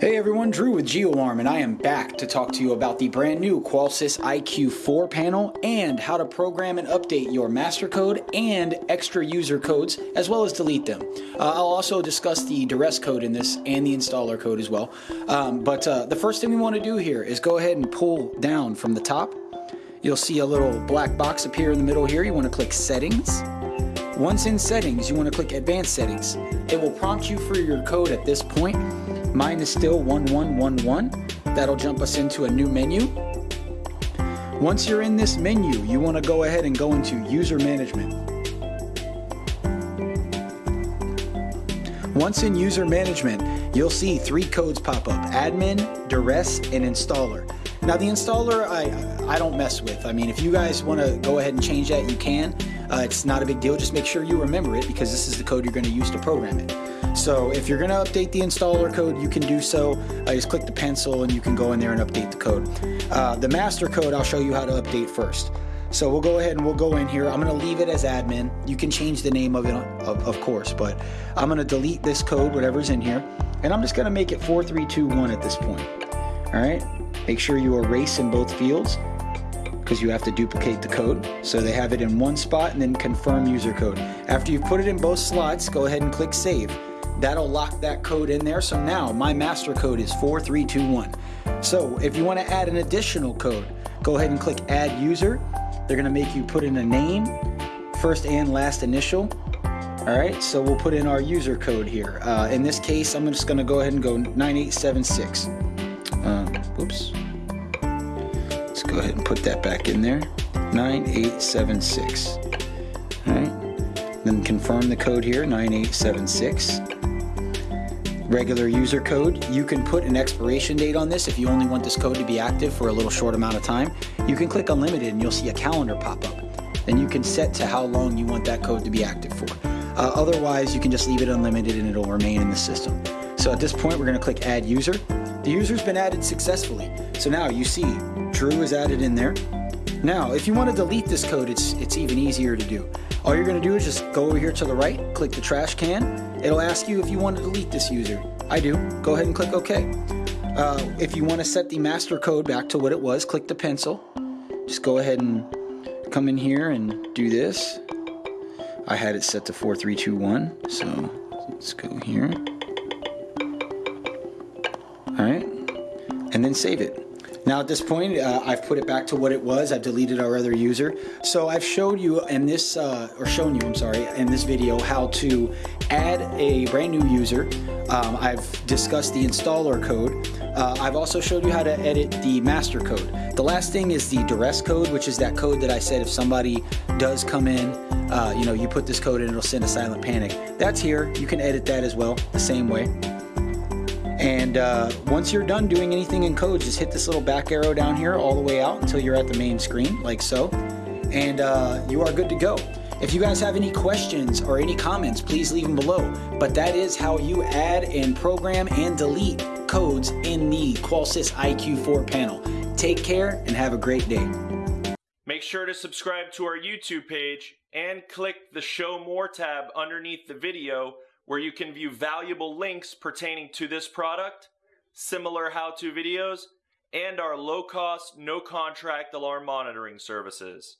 Hey everyone, Drew with GeoArm, and I am back to talk to you about the brand new Qolsys IQ4 panel and how to program and update your master code and extra user codes, as well as delete them. Uh, I'll also discuss the duress code in this and the installer code as well. Um, but uh, the first thing we want to do here is go ahead and pull down from the top. You'll see a little black box appear in the middle here. You want to click Settings. Once in Settings, you want to click Advanced Settings. It will prompt you for your code at this point Mine is still 1111. That'll jump us into a new menu. Once you're in this menu, you want to go ahead and go into User Management. Once in User Management, you'll see three codes pop up, Admin, Duress, and Installer. Now the installer, I, I don't mess with. I mean, if you guys want to go ahead and change that, you can. Uh, it's not a big deal. Just make sure you remember it because this is the code you're going to use to program it. So if you're going to update the installer code, you can do so. Uh, just click the pencil and you can go in there and update the code. Uh, the master code, I'll show you how to update first. So we'll go ahead and we'll go in here. I'm going to leave it as admin. You can change the name of it, of, of course, but I'm going to delete this code, whatever's in here, and I'm just going to make it 4321 at this point. All right. Make sure you erase in both fields because you have to duplicate the code. So they have it in one spot and then confirm user code. After you've put it in both slots, go ahead and click save. That'll lock that code in there. So now my master code is 4321. So if you want to add an additional code, go ahead and click add user. They're going to make you put in a name, first and last initial. All right, so we'll put in our user code here. Uh, in this case, I'm just going to go ahead and go 9876. Um, whoops. Let's go ahead and put that back in there. 9876. All right, then confirm the code here, 9876 regular user code. You can put an expiration date on this if you only want this code to be active for a little short amount of time. You can click unlimited and you'll see a calendar pop up. Then you can set to how long you want that code to be active for. Uh, otherwise, you can just leave it unlimited and it'll remain in the system. So at this point, we're going to click add user. The user's been added successfully. So now you see Drew is added in there. Now, if you want to delete this code, it's, it's even easier to do. All you're going to do is just go over here to the right, click the trash can. It'll ask you if you want to delete this user. I do. Go ahead and click OK. Uh, if you want to set the master code back to what it was, click the pencil. Just go ahead and come in here and do this. I had it set to 4321, so let's go here. Alright, and then save it. Now at this point, uh, I've put it back to what it was. I've deleted our other user. So I've showed you in this, uh, or shown you, I'm sorry, in this video how to add a brand new user. Um, I've discussed the installer code. Uh, I've also showed you how to edit the master code. The last thing is the duress code, which is that code that I said if somebody does come in, uh, you know, you put this code in, it'll send a silent panic. That's here. You can edit that as well, the same way. And uh, once you're done doing anything in code, just hit this little back arrow down here all the way out until you're at the main screen, like so. And uh, you are good to go. If you guys have any questions or any comments, please leave them below. But that is how you add and program and delete codes in the Qolsys IQ4 panel. Take care and have a great day. Make sure to subscribe to our YouTube page and click the Show More tab underneath the video where you can view valuable links pertaining to this product, similar how-to videos, and our low-cost, no-contract alarm monitoring services.